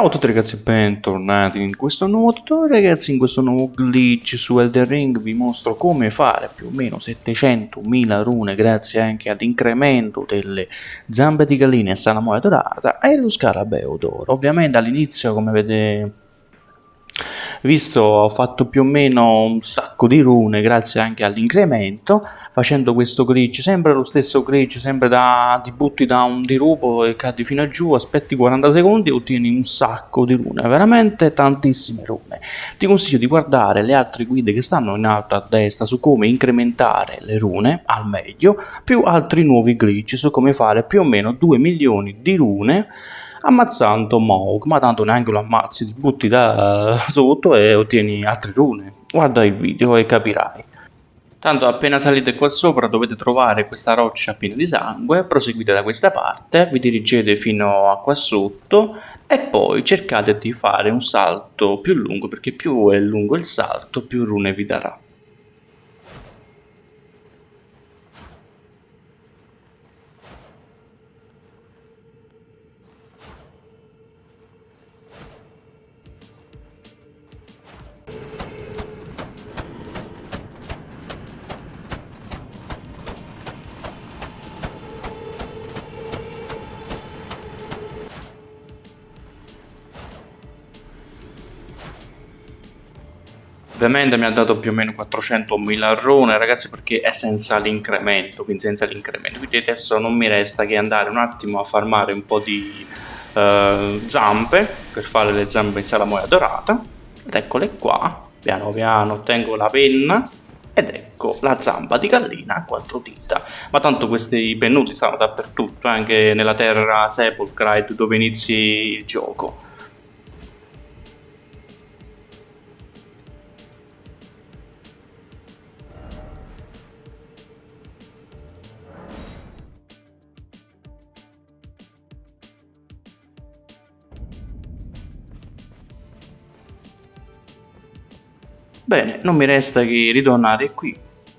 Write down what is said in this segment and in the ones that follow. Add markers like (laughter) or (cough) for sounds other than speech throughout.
Ciao a tutti ragazzi bentornati in questo nuovo tutorial. Ragazzi in questo nuovo glitch su Elden Ring vi mostro come fare più o meno 700.000 rune grazie anche all'incremento delle zampe di gallina e salamoia dorata e lo scarabeo d'oro. Ovviamente all'inizio come vedete visto ho fatto più o meno un sacco di rune grazie anche all'incremento facendo questo glitch sempre lo stesso glitch sempre da ti butti da un dirupo e cadi fino a giù aspetti 40 secondi e ottieni un sacco di rune veramente tantissime rune. Ti consiglio di guardare le altre guide che stanno in alto a destra su come incrementare le rune al meglio più altri nuovi glitch su come fare più o meno 2 milioni di rune ammazzando Moog, ma tanto neanche lo ammazzi, ti butti da (laughs) sotto e ottieni altre rune. Guarda il video e capirai. Tanto appena salite qua sopra dovete trovare questa roccia piena di sangue, proseguite da questa parte, vi dirigete fino a qua sotto e poi cercate di fare un salto più lungo perché più è lungo il salto più rune vi darà. Ovviamente mi ha dato più o meno 400.000 rune ragazzi perché è senza l'incremento, quindi senza l'incremento, quindi adesso non mi resta che andare un attimo a farmare un po' di uh, zampe per fare le zampe in salamoia dorata. Ed eccole qua, piano piano ottengo la penna ed ecco la zampa di gallina a quattro dita. Ma tanto questi pennuti stanno dappertutto anche nella terra Sepulchrite dove inizi il gioco Bene, non mi resta che ritornare qui,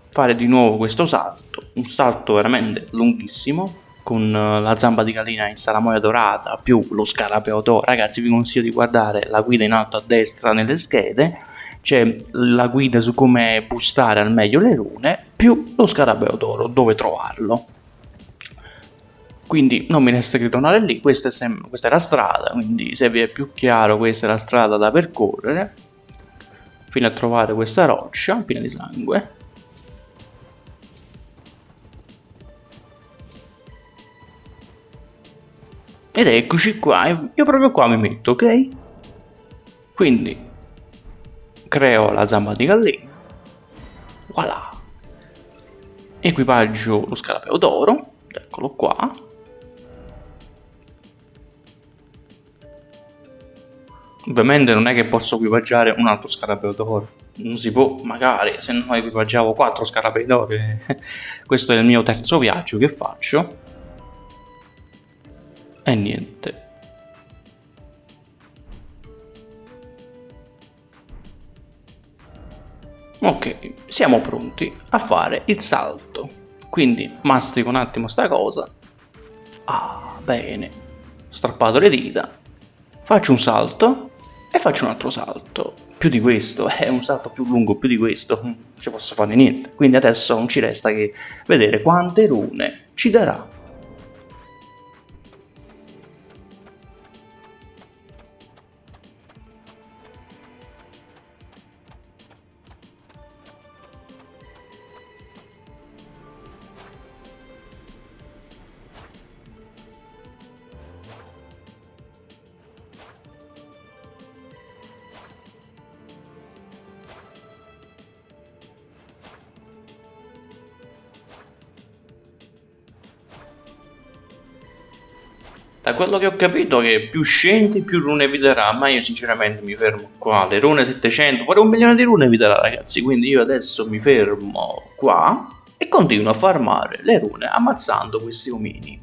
fare di nuovo questo salto, un salto veramente lunghissimo, con eh, la zampa di gallina in salamoia dorata più lo scarabeo d'oro. Ragazzi vi consiglio di guardare la guida in alto a destra nelle schede, c'è la guida su come boostare al meglio le rune, più lo scarabeo d'oro, dove trovarlo. Quindi non mi resta che tornare lì, questa è, questa è la strada, quindi se vi è più chiaro questa è la strada da percorrere fino a trovare questa roccia piena di sangue. Ed eccoci qua io proprio qua mi metto ok? Quindi creo la zampa di gallina. Voilà. Equipaggio lo scarabeo d'oro eccolo qua Ovviamente non è che posso equipaggiare un altro scarabeo d'oro. Non si può, magari, se no equipaggiavo quattro scarabei d'oro. (laughs) Questo è il mio terzo viaggio che faccio. E niente. Ok, siamo pronti a fare il salto. Quindi mastico un attimo sta cosa. Ah, bene. Strappato le dita. Faccio un salto e faccio un altro salto. Più di questo, è un salto più lungo più di questo, non ci posso fare niente, quindi adesso non ci resta che vedere quante rune ci darà Da quello che ho capito che più scendi più rune vi darà, ma io sinceramente mi fermo qua, le rune 700, pure un milione di rune vi darà ragazzi, quindi io adesso mi fermo qua e continuo a farmare le rune ammazzando questi omini.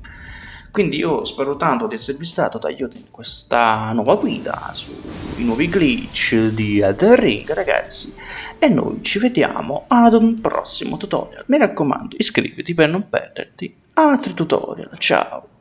Quindi io spero tanto di esservi stato d'aiuto in questa nuova guida sui nuovi glitch di Elden Ring ragazzi e noi ci vediamo ad un prossimo tutorial. Mi raccomando iscriviti per non perderti altri tutorial, ciao!